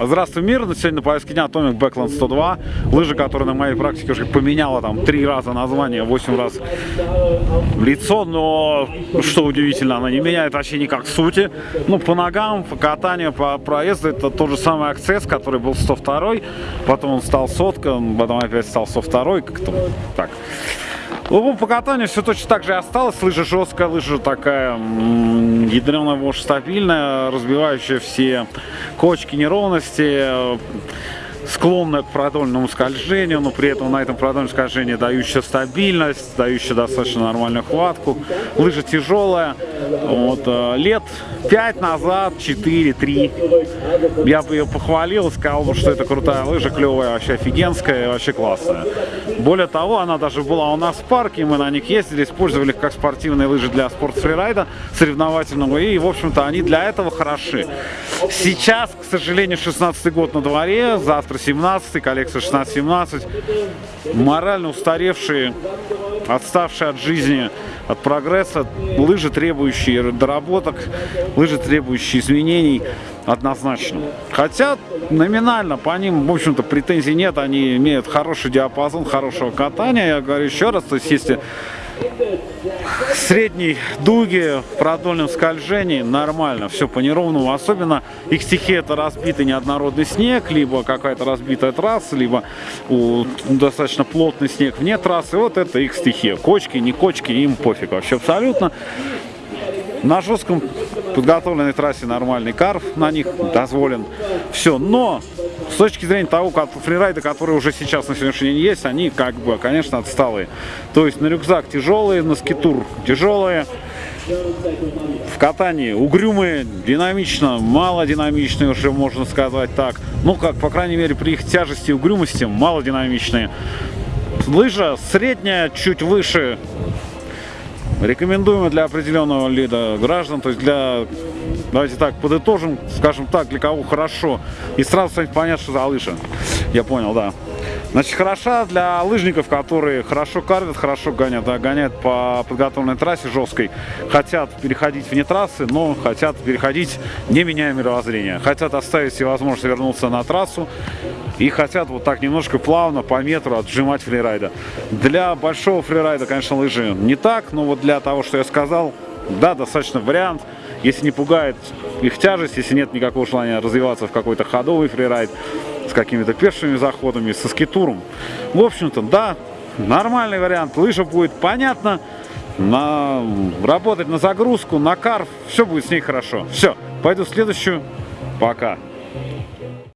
Здравствуй, мир! Сегодня на повестке дня Atomic Backland 102. Лыжа, которая на моей практике уже поменяла там три раза название, восемь раз лицо, но что удивительно, она не меняет вообще никак сути. Ну, по ногам, по катанию, по проезду, это тот же самый акцесс, который был 102 потом он стал сотка, потом опять стал 102 как-то так. Ну, по катанию все точно так же и осталось. Лыжа жесткая, лыжа такая ядреная, может, стабильная, разбивающая все кочки, неровности склонная к продольному скольжению, но при этом на этом продольном скольжении дающая стабильность, дающая достаточно нормальную хватку. Лыжа тяжелая. Вот, э, лет 5 назад, 4, 3, я бы ее похвалил, сказал бы, что это крутая лыжа, клевая, вообще офигенская, вообще классная. Более того, она даже была у нас в парке, мы на них ездили, использовали их как спортивные лыжи для спортфрирайда соревновательного, и, в общем-то, они для этого хороши. Сейчас, к сожалению, 16 год на дворе, завтра 17 коллекция 16-17. Морально устаревшие, отставшие от жизни, от прогресса, лыжи, требующие доработок, лыжи, требующие изменений, однозначно. Хотя номинально по ним, в общем-то, претензий нет, они имеют хороший диапазон, хорошего катания. Я говорю еще раз, то есть если средней дуги, продольном скольжении нормально, все по неровному. Особенно их стихия это разбитый неоднородный снег, либо какая-то разбитая трасса, либо у, достаточно плотный снег вне трассы. Вот это их стихия. Кочки, не кочки, им пофиг вообще абсолютно. На жестком подготовленной трассе нормальный карф на них дозволен. Все, но с точки зрения того, как фрирайды, которые уже сейчас на сегодняшний день есть, они как бы, конечно, отсталые. То есть на рюкзак тяжелые, на скитур тяжелые. В катании угрюмые, динамично, мало динамичные уже можно сказать так. Ну как, по крайней мере, при их тяжести и угрюмости мало динамичные. Лыжа средняя, чуть выше Рекомендуемо для определенного вида граждан, то есть для, давайте так, подытожим, скажем так, для кого хорошо. И сразу станет понятно, что за лыжа. Я понял, да. Значит, хороша для лыжников, которые хорошо карвят, хорошо гонят, да, гоняют по подготовленной трассе жесткой, хотят переходить вне трассы, но хотят переходить, не меняя мировоззрение. Хотят оставить себе возможность вернуться на трассу и хотят вот так немножко плавно по метру отжимать фрирайда. Для большого фрирайда, конечно, лыжи не так, но вот для того, что я сказал, да, достаточно вариант. Если не пугает их тяжесть, если нет никакого желания развиваться в какой-то ходовый фрирайд, с какими-то пешими заходами, со скитуром. В общем-то, да, нормальный вариант. Лыжа будет понятно, на... работать на загрузку, на карф, все будет с ней хорошо. Все, пойду в следующую. Пока.